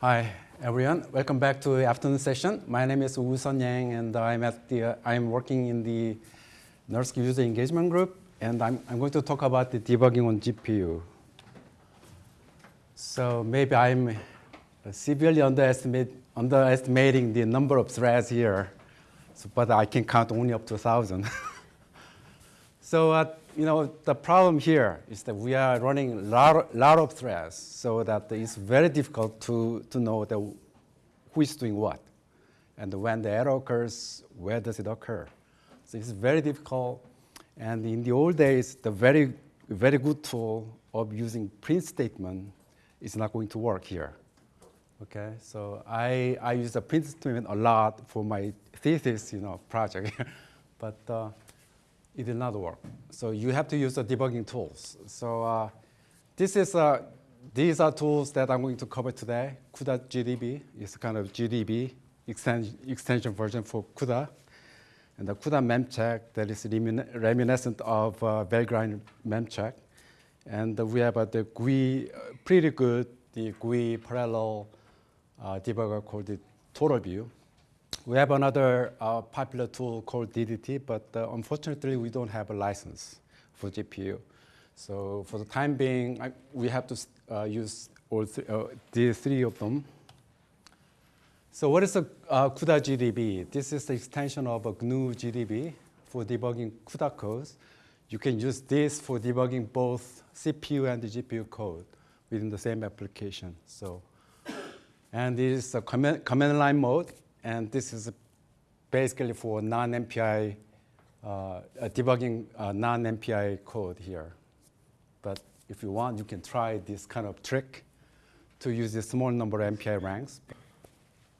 Hi, everyone. Welcome back to the afternoon session. My name is Woo Sun Yang, and I'm at the uh, I'm working in the NERSC user engagement group, and I'm I'm going to talk about the debugging on GPU. So maybe I'm severely underestimate, underestimating the number of threads here, so, but I can count only up to a 1,000. so uh, you know, the problem here is that we are running a lot, lot of threads, so that it's very difficult to, to know the, who is doing what. And when the error occurs, where does it occur? So it's very difficult. And in the old days, the very, very good tool of using print statement is not going to work here. Okay, so I, I use the print statement a lot for my thesis, you know, project, but uh, it did not work. So you have to use the debugging tools. So uh, this is, uh, these are tools that I'm going to cover today. CUDA GDB is kind of GDB extension, version for CUDA. And the CUDA memcheck that is reminiscent of uh, Valgrind memcheck. And we have uh, the GUI, uh, pretty good, the GUI parallel uh, debugger called the TotalView. We have another uh, popular tool called DDT, but uh, unfortunately we don't have a license for GPU. So for the time being, I, we have to uh, use all th uh, the three of them. So what is a uh, CUDA GDB? This is the extension of a GNU GDB for debugging CUDA codes. You can use this for debugging both CPU and the GPU code within the same application. So, and this is a command, command line mode. And this is basically for non-MPI, uh, debugging uh, non-MPI code here. But if you want, you can try this kind of trick to use a small number of MPI ranks.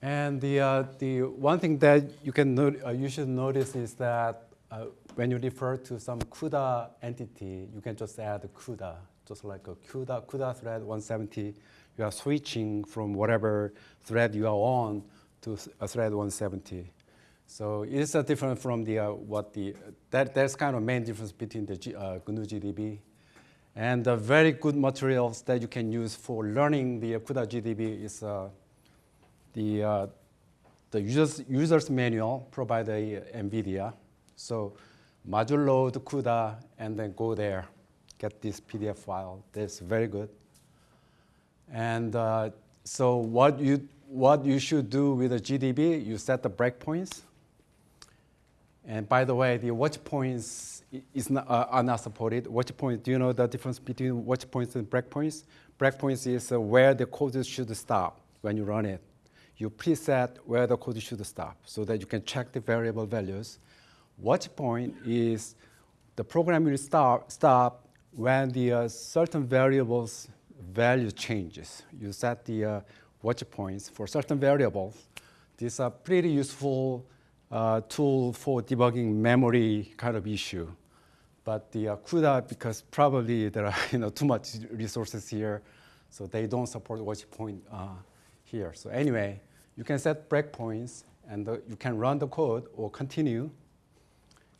And the, uh, the one thing that you, can uh, you should notice is that uh, when you refer to some CUDA entity, you can just add CUDA, just like a CUDA, CUDA thread 170. You are switching from whatever thread you are on to a thread 170. So it's a different from the uh, what the that that's kind of main difference between the G, uh, GNU GDB and the very good materials that you can use for learning the CUDA GDB is uh, the uh, the users users manual provided by NVIDIA. So module load CUDA and then go there, get this PDF file. That's very good. And uh, so what you what you should do with the GDB, you set the breakpoints. And by the way, the watch points is not, uh, are not supported. Watch points, do you know the difference between watch points and breakpoints? Breakpoints is uh, where the code should stop when you run it. You preset where the code should stop so that you can check the variable values. Watch point is the program will stop, stop when the uh, certain variables value changes. You set the uh, watch points for certain variables. This is a pretty useful uh, tool for debugging memory kind of issue. But the uh, CUDA, because probably there are you know, too much resources here, so they don't support watch point uh, here. So anyway, you can set breakpoints, and the, you can run the code or continue.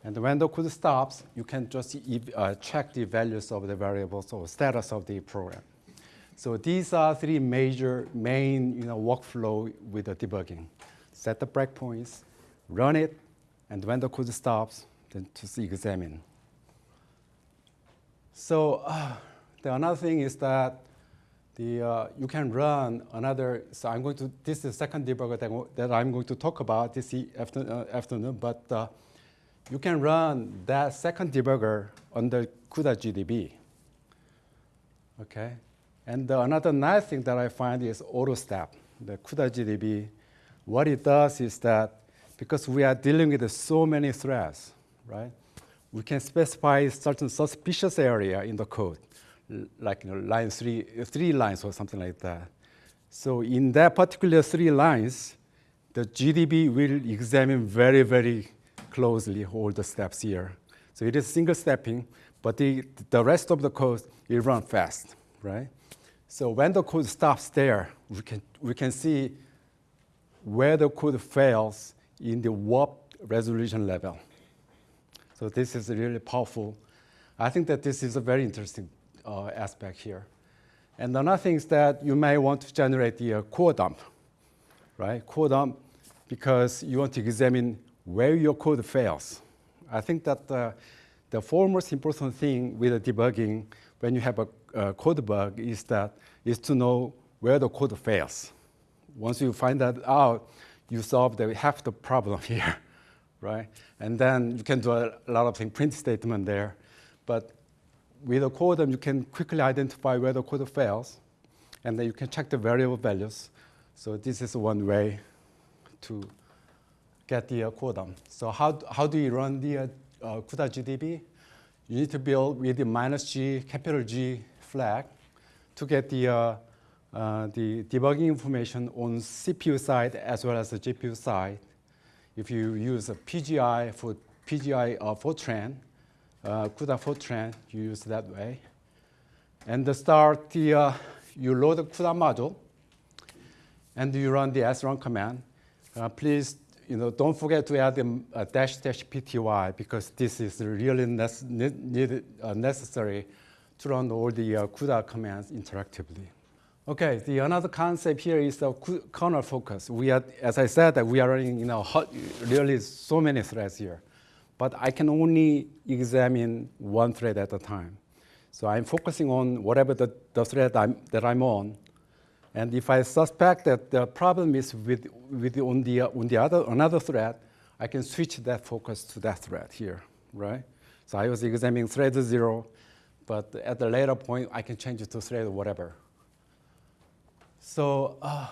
And when the code stops, you can just uh, check the values of the variables or status of the program. So these are three major main you know, workflow with the debugging. Set the breakpoints, run it, and when the code stops, then to examine. So uh, the another thing is that the, uh, you can run another, so I'm going to, this is the second debugger that, that I'm going to talk about this after, uh, afternoon, but uh, you can run that second debugger under CUDA GDB. Okay, and uh, another nice thing that I find is AutoStep, the CUDA GDB. What it does is that because we are dealing with so many threads, right? We can specify certain suspicious area in the code, like you know, line three, three lines or something like that. So in that particular three lines, the GDB will examine very, very closely all the steps here. So it is single stepping, but the, the rest of the code will run fast, right? So when the code stops there, we can, we can see where the code fails in the warp resolution level. So this is really powerful. I think that this is a very interesting uh, aspect here. And another thing is that you may want to generate the uh, core dump, right? Core dump because you want to examine where your code fails. I think that uh, the foremost important thing with debugging when you have a, a code bug is that is to know where the code fails. Once you find that out, you solve the, half the problem here, right? And then you can do a, lot of things, print statement there. But with a code, you can quickly identify where the code fails, and then you can check the variable values. So this is one way to get the uh, core dump. So how, how do you run the uh, uh, CUDA GDB? You need to build with the minus G, capital G flag to get the, uh, uh, the debugging information on CPU side as well as the GPU side. If you use a PGI for PGI uh, Fortran, uh, CUDA Fortran, you use that way. And the start, the, uh, you load the CUDA module, and you run the srun command. Uh, please, you know, don't forget to add the uh, dash dash pty because this is really nece needed, uh, necessary to run all the uh, CUDA commands interactively. Okay, the another concept here is the kernel focus. We are, as I said, that we are running, you know, hot, really so many threads here but I can only examine one thread at a time. So I'm focusing on whatever the, the thread I'm, that I'm on. And if I suspect that the problem is with, with on, the, on the other, another thread, I can switch that focus to that thread here, right? So I was examining thread zero, but at the later point, I can change it to thread or whatever. So, uh,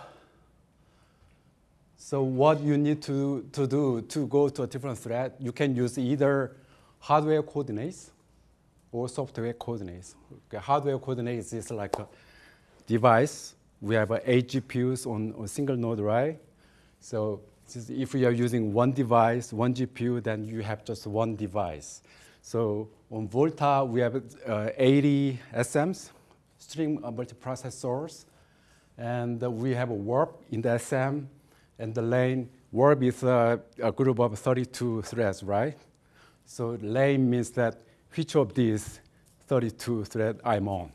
so what you need to, to do to go to a different thread, you can use either hardware coordinates or software coordinates. Okay, hardware coordinates is like a device. We have eight GPUs on a single node, right? So if you are using one device, one GPU, then you have just one device. So on Volta, we have uh, 80 SMs, streaming multiprocessors, and we have a warp in the SM, and the lane warp is a, a group of 32 threads, right? So lane means that which of these 32 threads I'm on,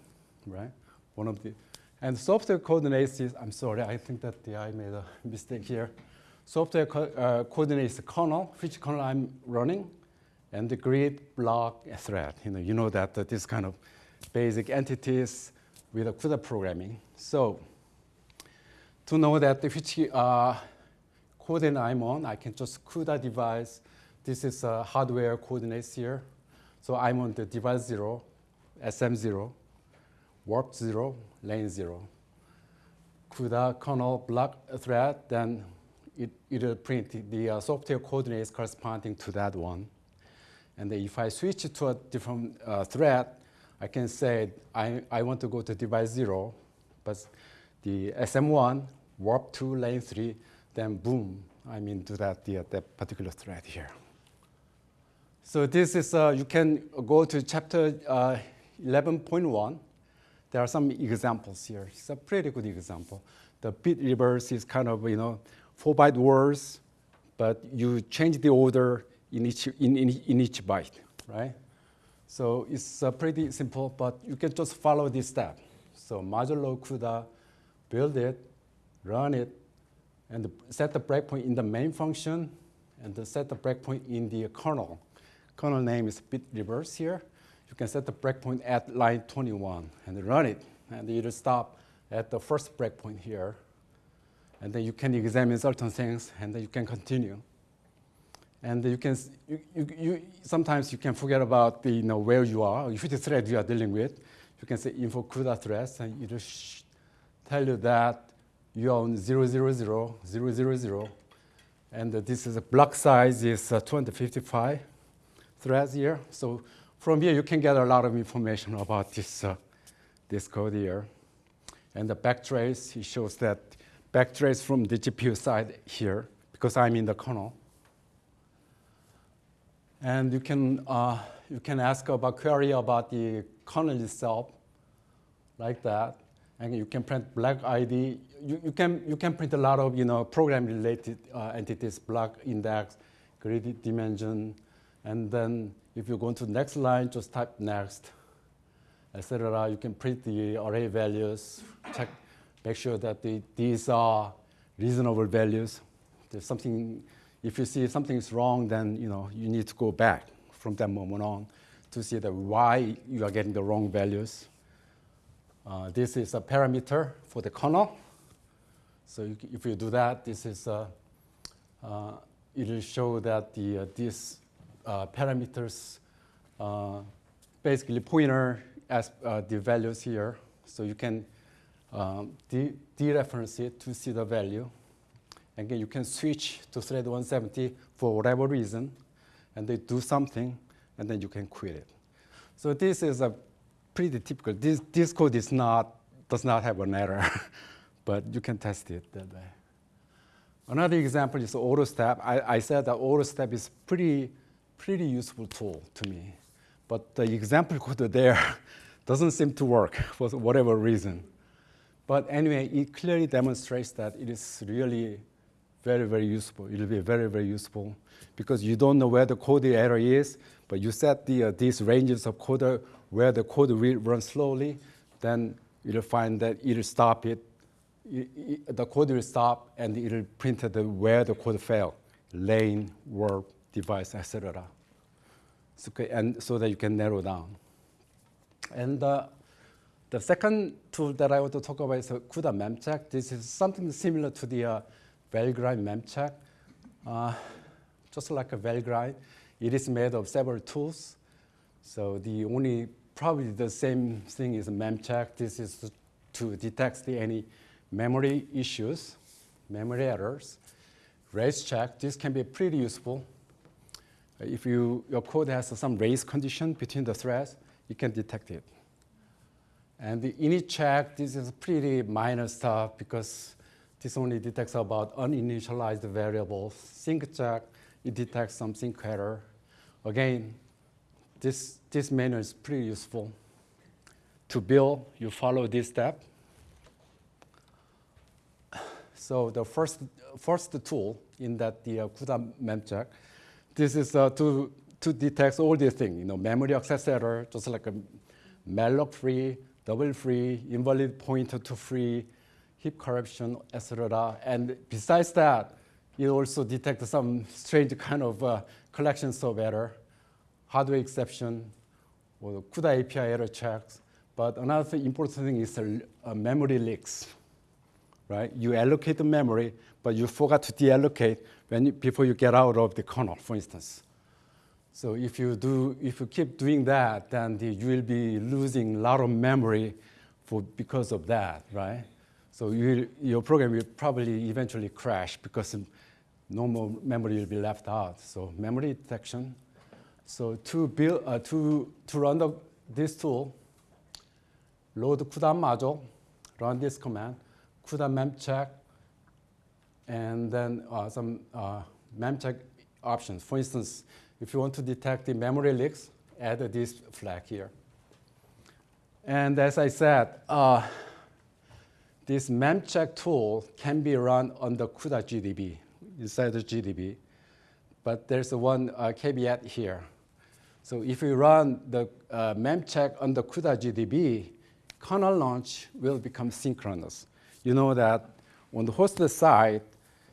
right? One of the, and software coordinates is, I'm sorry, I think that I made a mistake here. Software co uh, coordinates the kernel, which kernel I'm running, and the grid, block, thread. You know, you know that, that this kind of basic entities with a CUDA programming. So to know that which uh, coordinate I'm on, I can just CUDA device. This is a hardware coordinates here. So I'm on the device 0, SM0, warp 0, lane 0. CUDA kernel block thread, then it, it'll print the uh, software coordinates corresponding to that one. And if I switch to a different uh, thread, I can say I, I want to go to device 0, but the SM1, warp 2, lane 3, then boom, I'm into that, the, that particular thread here. So this is, uh, you can go to chapter uh, 11.1. There are some examples here. It's a pretty good example. The bit reverse is kind of, you know, four byte words, but you change the order in each, in, in, in each byte, right? So it's uh, pretty simple, but you can just follow this step. So modulo CUDA, build it, run it, and set the breakpoint in the main function and set the breakpoint in the kernel. Kernel name is bit reverse here. You can set the breakpoint at line 21 and run it. And it'll stop at the first breakpoint here. And then you can examine certain things and then you can continue. And you can, you, you, you, sometimes you can forget about the, you know, where you are, which thread you are dealing with. You can say info CUDA threads and it'll tell you that you own 000, 000, and this is a block size is uh, 255 threads here. So from here, you can get a lot of information about this, uh, this code here. And the backtrace, it shows that backtrace from the GPU side here, because I'm in the kernel. And you can, uh, you can ask about query about the kernel itself, like that and you can print block ID. You, you, can, you can print a lot of you know, program-related uh, entities, block index, grid dimension, and then if you go to the next line, just type next. etc. You can print the array values, check, make sure that the, these are reasonable values. There's something, if you see something is wrong, then you know you need to go back from that moment on to see that why you are getting the wrong values. Uh, this is a parameter for the kernel. So you, if you do that, this is uh, uh, it will show that the uh, these uh, parameters uh, basically pointer as the values here. So you can um, de dereference it to see the value. Again, you can switch to thread 170 for whatever reason, and they do something, and then you can quit it. So this is a pretty typical. This, this code is not, does not have an error, but you can test it that way. Another example is AutoStep. I, I said that AutoStep is pretty, pretty useful tool to me. But the example code there doesn't seem to work for whatever reason. But anyway, it clearly demonstrates that it is really very, very useful. It will be very, very useful because you don't know where the code error is, but you set the, uh, these ranges of code where the code will run slowly, then you'll find that it'll stop it. it, it the code will stop and it'll print the, where the code failed, lane, warp, device, etc. So, and so that you can narrow down. And uh, the second tool that I want to talk about is CUDA memcheck. This is something similar to the uh, Valgrind memcheck. Uh, just like a Valgrind, it is made of several tools. So the only, probably the same thing is memcheck. This is to detect any memory issues, memory errors. Race check, this can be pretty useful. If you, your code has some race condition between the threads, you can detect it. And the init check, this is pretty minor stuff because this only detects about uninitialized variables. Sync check, it detects some sync error. Again, this, this menu is pretty useful. To build, you follow this step. So the first, first tool in that the uh, CUDA memcheck, this is uh, to, to detect all these things, you know, memory access error, just like a malloc free, double free, invalid pointer to free, heap corruption, etc. And besides that, it also detects some strange kind of uh, collections of error, hardware exception, or CUDA API error checks. But another important thing is uh, memory leaks, right? You allocate the memory, but you forgot to deallocate when you, before you get out of the kernel, for instance. So if you do, if you keep doing that, then the, you will be losing a lot of memory for, because of that, right? So you, your program will probably eventually crash because no more memory will be left out. So memory detection. So to build, uh, to, to run the, this tool, load CUDA module, run this command, CUDA memcheck, and then uh, some uh, memcheck options. For instance, if you want to detect the memory leaks, add this flag here. And as I said, uh, this memcheck tool can be run on the CUDA GDB, inside the GDB. But there's one uh, caveat here. So if you run the uh, memcheck on the CUDA GDB, kernel launch will become synchronous. You know that on the host side,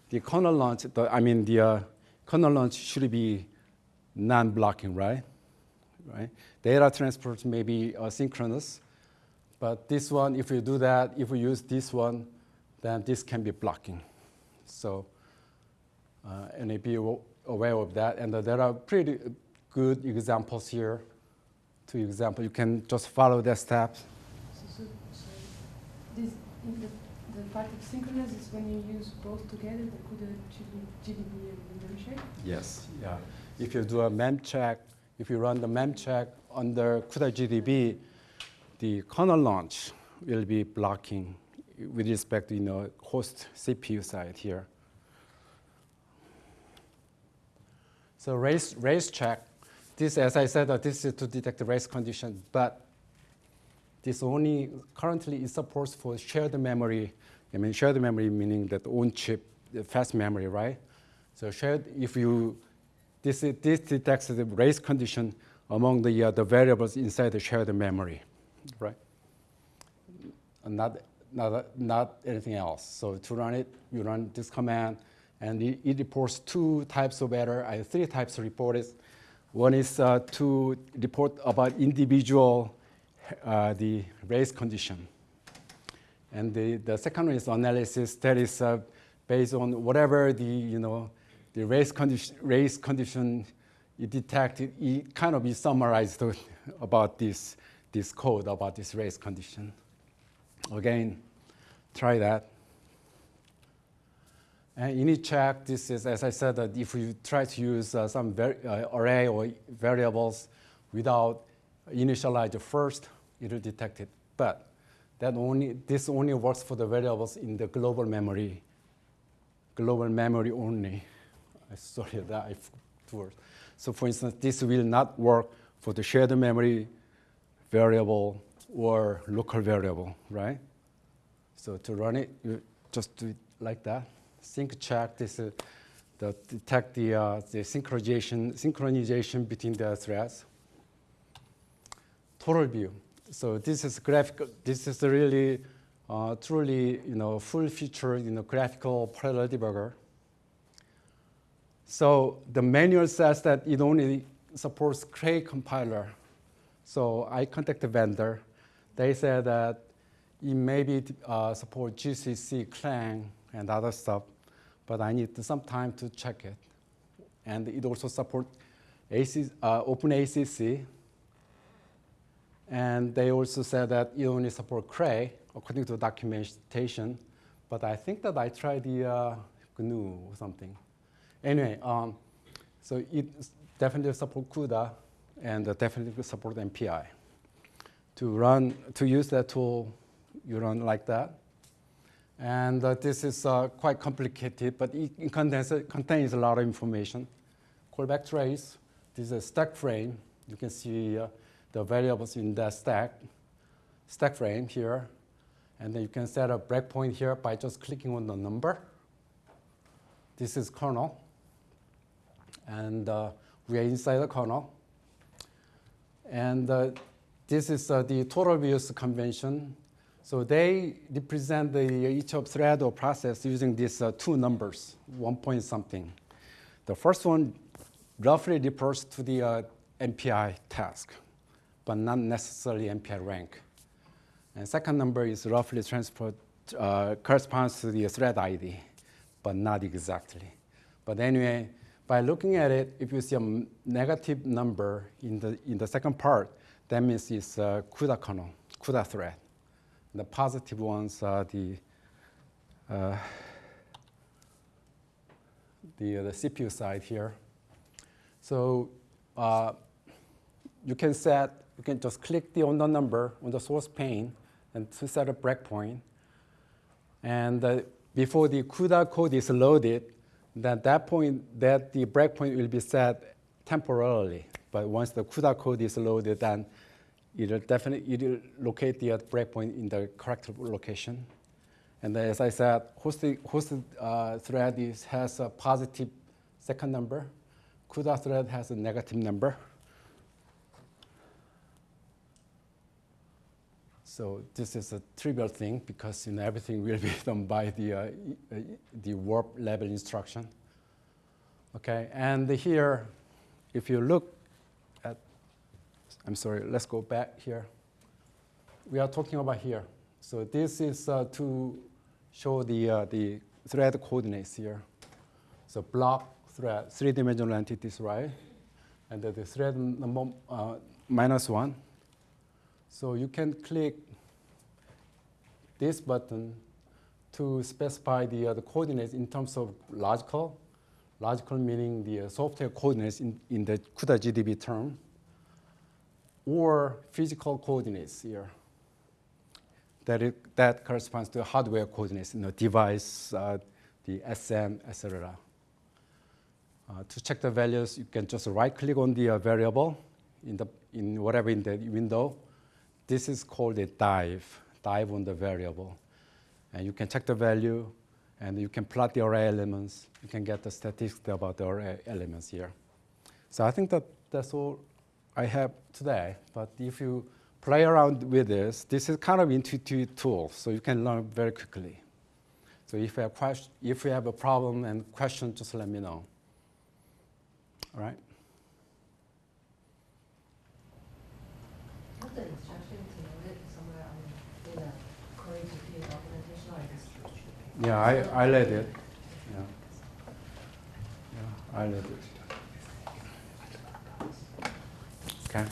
the kernel launch, the, I mean the uh, kernel launch should be non-blocking, right? Right. Data transport may be asynchronous, but this one, if you do that, if we use this one, then this can be blocking. So, uh, and be aware of that. And uh, there are pretty good examples here. Two examples, you can just follow the steps. So, so, so this, the, the part of synchronous is when you use both together, the CUDA GDB and memcheck? Yes, yeah if you do a memcheck, if you run the memcheck under CUDA GDB, the kernel launch will be blocking with respect to you know, host CPU side here. So race, race check, this, as I said, uh, this is to detect the race condition, but this only currently is supports for shared memory. I mean, shared memory meaning that on chip, fast memory, right? So shared, if you this, this detects the race condition among the, uh, the variables inside the shared memory. Right? Not, not, not anything else. So to run it, you run this command, and it, it reports two types of error. Have three types of reports. One is uh, to report about individual, uh, the race condition. And the, the second one is analysis that is uh, based on whatever the, you know, the race condition, race condition you detect, it, kind of is summarized about this, this code, about this race condition. Again, try that. And you init check, this is, as I said, that if you try to use uh, some uh, array or variables without initialize first, it will detect it. But that only, this only works for the variables in the global memory, global memory only. Sorry that I forgot. So for instance, this will not work for the shared memory variable or local variable, right? So to run it, you just do it like that sync check this uh, the detect the, uh, the synchronization synchronization between the threads. TotalView. So this is graphical. This is really uh, truly you know full feature you know graphical parallel debugger. So the manual says that it only supports Cray compiler. So I contacted the vendor. They said that it maybe uh, support GCC, Clang, and other stuff, but I need some time to check it. And it also supports AC, uh, OpenACC, and they also said that it only support Cray according to documentation, but I think that I tried the uh, GNU or something. Anyway, um, so it definitely support CUDA and definitely support MPI. To run, to use that tool, you run like that. And uh, this is uh, quite complicated, but it, contains, it, contains, a lot of information. Callback trace, this is a stack frame. You can see uh, the variables in that stack, stack frame here. And then you can set a breakpoint here by just clicking on the number. This is kernel. And uh, we are inside the kernel. And uh, this is uh, the TotalView's convention. So they represent the, each of thread or process using these uh, two numbers, one point something. The first one roughly refers to the uh, MPI task, but not necessarily MPI rank. And second number is roughly transferred, uh, corresponds to the thread ID, but not exactly. But anyway, by looking at it, if you see a negative number in the, in the second part, that means it's a CUDA kernel, CUDA thread. The positive ones are the uh, the, the CPU side here. So uh, you can set, you can just click the on the number on the source pane and to set a breakpoint. And uh, before the CUDA code is loaded, at that point, that the breakpoint will be set temporarily. But once the CUDA code is loaded, then it'll definitely it'll locate the breakpoint in the correct location. And as I said, hosted, hosted uh, thread is, has a positive second number. CUDA thread has a negative number. So this is a trivial thing because you know, everything will be done by the, uh, the warp level instruction. Okay, and here, if you look at, I'm sorry, let's go back here. We are talking about here. So this is uh, to show the, uh, the thread coordinates here. So block thread, three-dimensional entities, right? And the thread number uh, minus one. So you can click this button to specify the, uh, the coordinates in terms of logical, logical meaning the uh, software coordinates in, in the CUDA GDB term or physical coordinates here. That, it, that corresponds to hardware coordinates, you know, device, uh, the SM, etc. Uh, to check the values, you can just right-click on the uh, variable in, the, in whatever in the window. This is called a dive, dive on the variable. And you can check the value, and you can plot the array elements. You can get the statistics about the array elements here. So I think that that's all I have today. But if you play around with this, this is kind of intuitive tool, so you can learn very quickly. So if you have, question, if you have a problem and question, just let me know. All right? Yeah, I, I led it. Yeah. yeah, I led it. Okay.